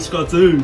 串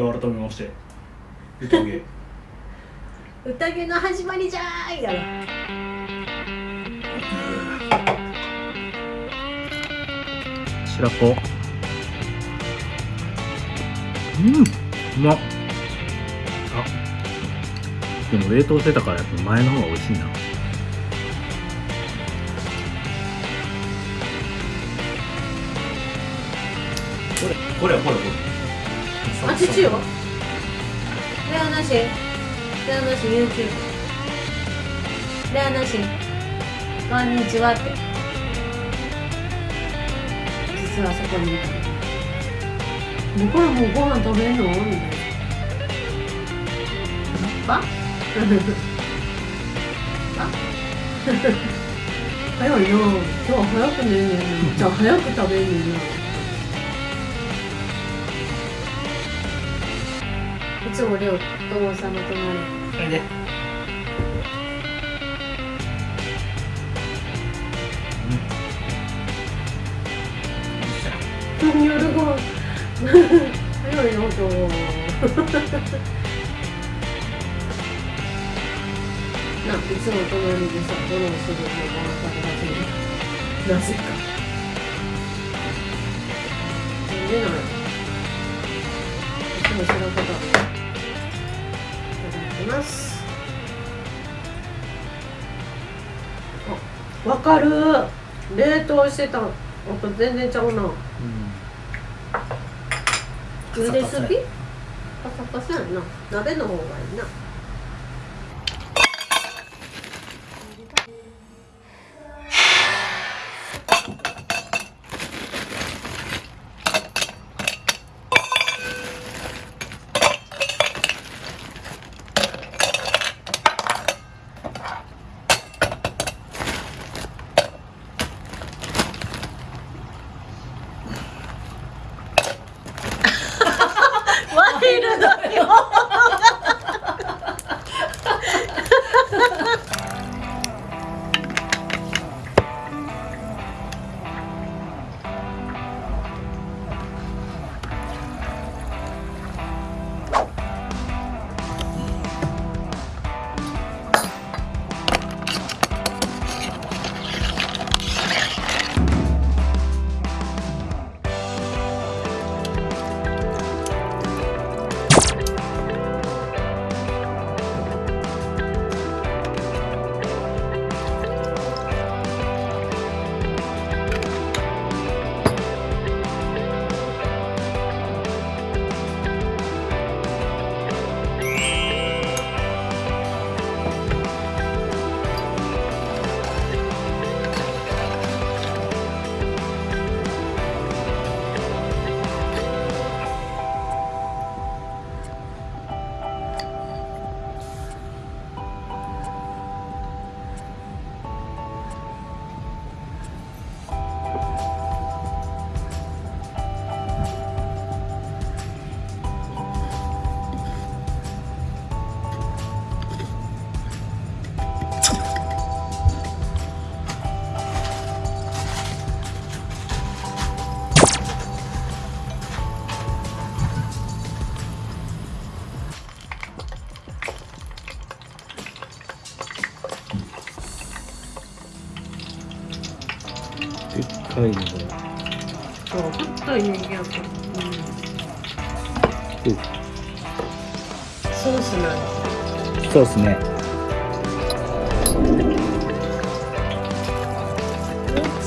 じゃあ改めまして。宴。宴の始まりじゃーいやろ。白子。うんうまっ。あでも冷凍してたからやっぱ前の方が美味しいな。これこれこれこれあ父よ？レアなしレアなし YouTube レアなしこんにちはって。実はそこにいた向こうもうご飯食べんの？みたいな。ばば 早いな今日は早く寝るねん。なじゃあ早く食べんねんなつもりょうともさんの隣。それで。夜ご飯早いな今日ないつも隣でさフォローするのもあったらなぜかなん。でなん。やいつも知らん。ことあるいただきます。あわかる。冷凍してた。のと全然ちゃうな。茹ですぎパサパサや。んな。鍋の方がいいなかいのこそう太いネギやから、うん、れソースなん。ですそうですね。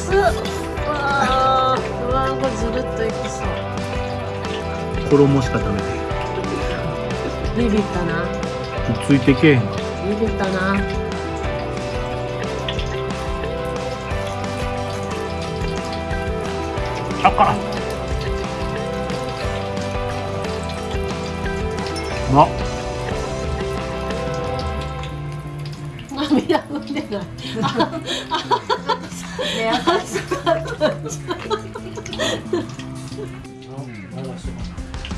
うわーうわーこれずるっといきそう。衣しか食べてビビったな。ついてけえへん。ビビったなあかあ涙ぐんでない。ね熱かった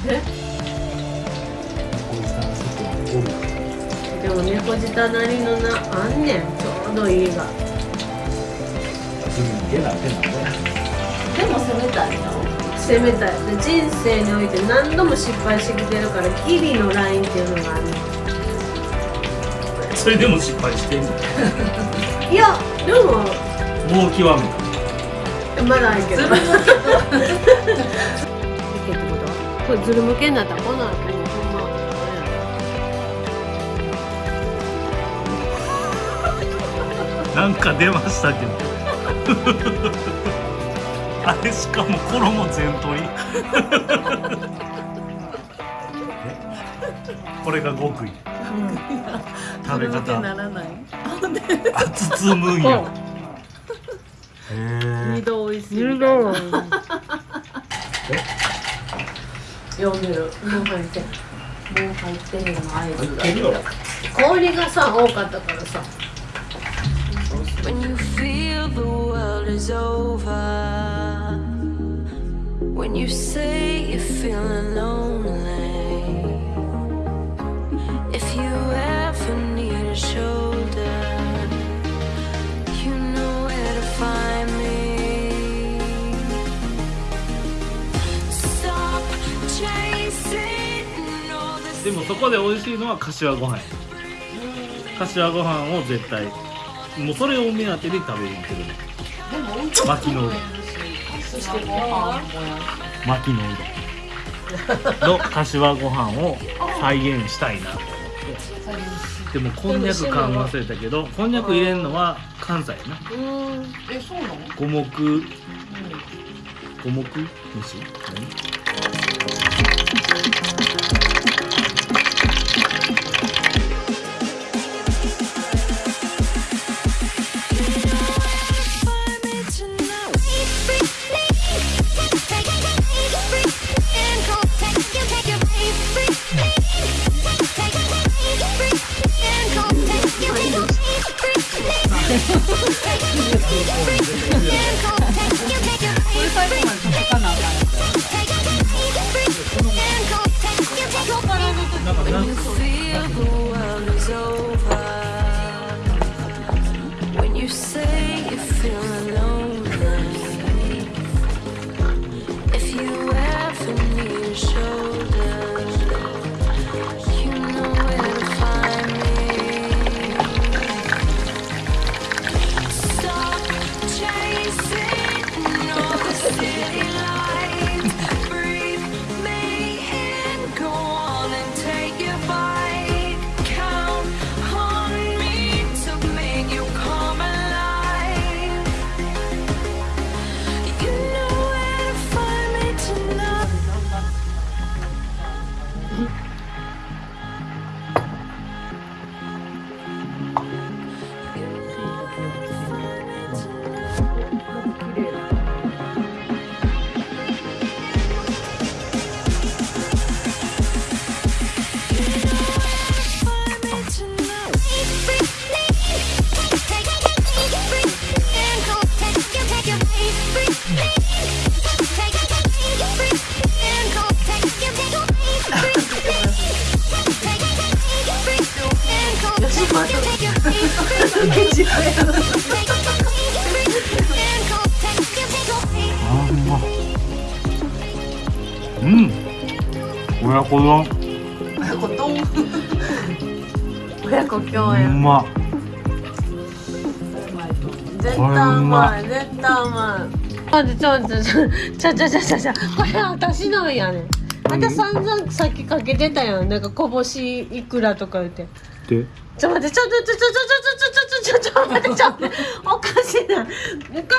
えでも猫舌なりのなあんねんちょうどいいがでも攻めたいの攻めたいで人生において何度も失敗してきてるからギリのラインっていうのがあるねそれでも失敗してんの？んい。やでももう極めたまだあるけどいけってことこれズル向けになったらこの後もうほんまなんか出ましたけどあれしかも衣全取り。これが極意。食べそれだけ方ならない。あ包むんや。へ二え度美味しい。二度読んでるもう入ってもう入ってるの合図が氷がさ多かったからさ。When you feel the world is over, when you say you're feeling lonely, if you ever need a shoulder, you know where to find me. Stop chasing all this. でもそこで美味しいのは柏ご飯や柏ご飯を絶対もうそれを目当てで食べに行ってる巻きのしてご飯もや巻きのうどんの柏ご飯を再現したいなと思って。でもこんにゃく感忘れたけどこんにゃく入れるのは関西やな。うん。えそうなの？五目五目飯？何？親子丼これドン親子共う演ま。絶対うまい。絶対うまい。ちょちょちょちょちょちょちょこれ私のやねん。あんた散々さっきかけてたやん。なんかこぼしいくらとか言って。で？ちょ待ってちょちょちょちょちょちょちょちょちょちょ待ってちょっとおかしい。なおか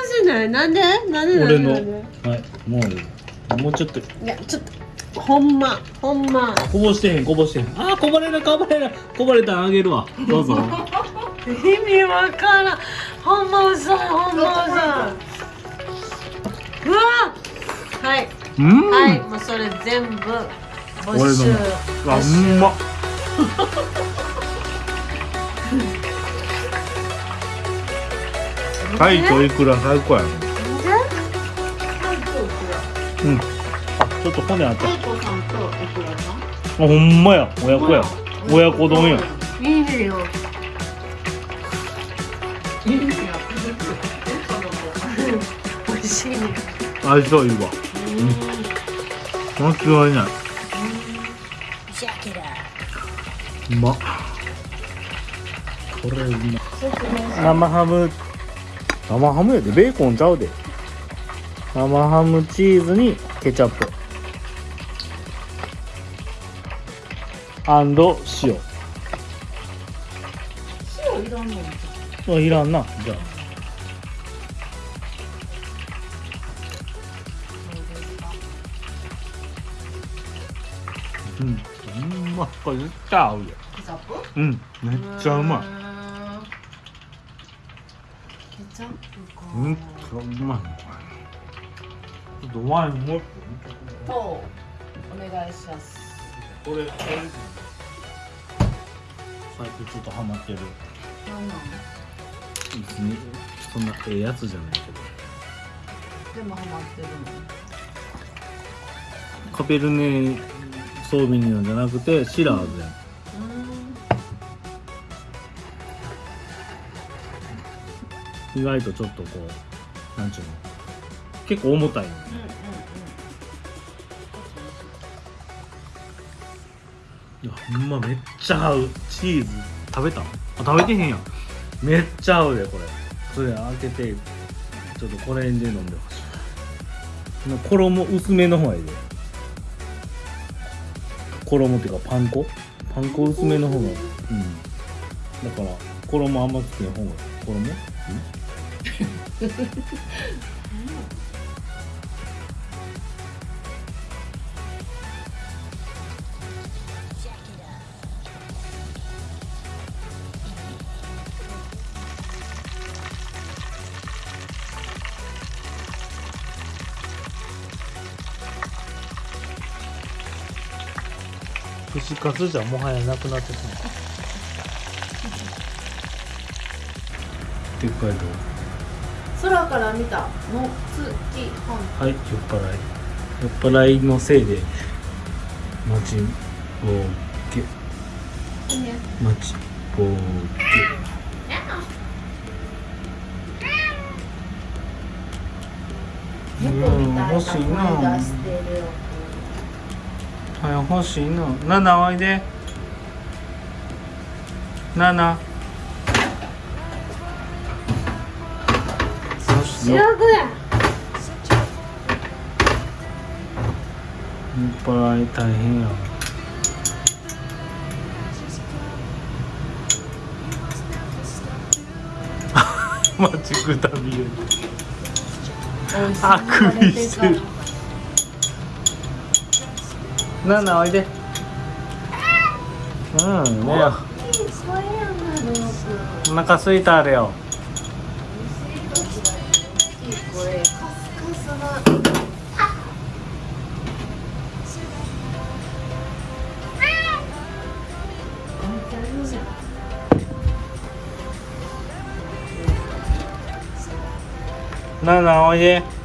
しい。ななんでなんでなんで？俺の。なんではい。もうもうちょっと。いやちょっとほんまほんま。こぼしてへんこぼしてへん。あーこぼれるこぼれる。こぼれたらあげるわ。どうぞ。意味わからん。ほんま遅いほんま遅いうわ。はい。うん。はい。もうそれ全部没俺の収うんま。はいといくら最高やね。うん。あちょっと骨あった。あほんまや。親子や。親子丼や。いいねよ。美味しいね。相性いいわ。間違いない。うまっ。これうま生ハム。生ハムやで。ベーコンちゃうで。生ハムチーズにケチャップ塩塩いらんのあいらんな。じゃあ。うん。うまっこれ絶対合うよケチャップ？うん。めっちゃうまい。ケチャップか。めっちゃうまい。これちょっとワインもう一とお願いします個これこれ。最近ちょっとハマってる。なんなん別にそんなええやつじゃないけど。でもハマってるカペルネソービニオンじゃなくてシラーズやん。のうん。意外とちょっとこうなんちゅうの？結構重たいのうんうんいやほんまめっちゃ合う。チーズ食べたあ食べてへんやん。めっちゃ合うでこれ。それ開けてちょっとこれで飲んでほしい。な衣薄めの方がいいで。衣っていうかパン粉？パン粉薄めの方がうん。だから衣あんまつけない方が衣？ん？串カツじゃもはやなくなってしまうでっかいと空から見たの月半。はい酔っ払い。酔っ払いのせいで街をけ街を猫みたいな欲しいな声出してるよは早欲しいの。7おいで。7そしていっぱい大変や マジくたびれあくびしてるナナおいで。うんね。よお腹すいたあれよ。なナナおいで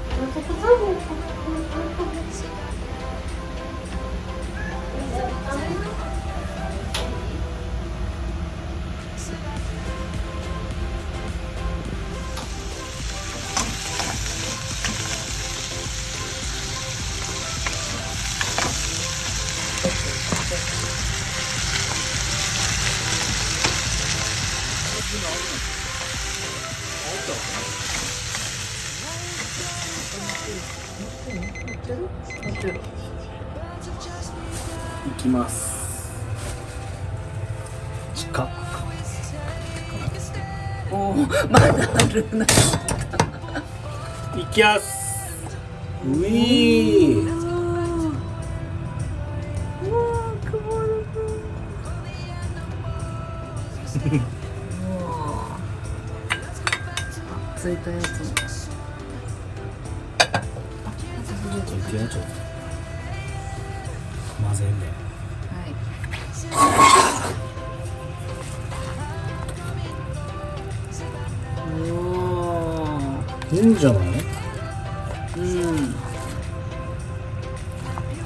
るないきやす。ういー。ついたやつも。ちょっとやちょっと混ぜんねいいんじゃない？うん。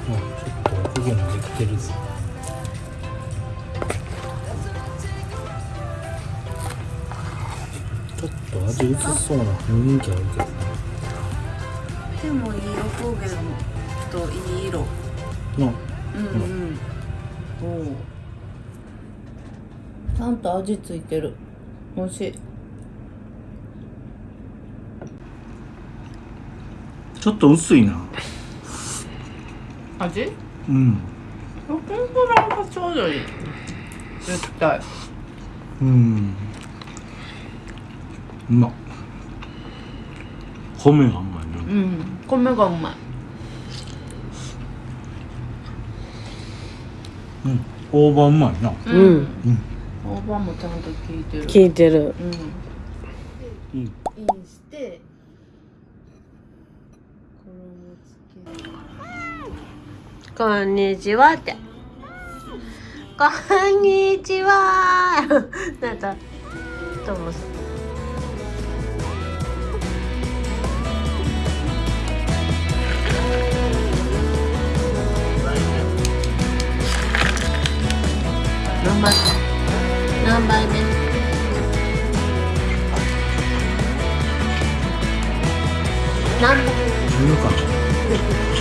あちょっとおこげもできてるぞ。ちょっと味薄そうな雰囲気あるけどね。でもいいおこげといい色。なうんうんおおちゃんと味ついてる。美味しいちょっと薄いな。味？うん。天ぷらがちょうどいい。絶対。うん。うま。っ米がうまいねうん。米がうまい。うん。大葉うまいな。うん。うん。大葉もちゃんと効いてる。聞いてる。うん。いいインして衣つけこんにちはって。こんにちは。なんかどうもさ何杯何杯目？何杯十か。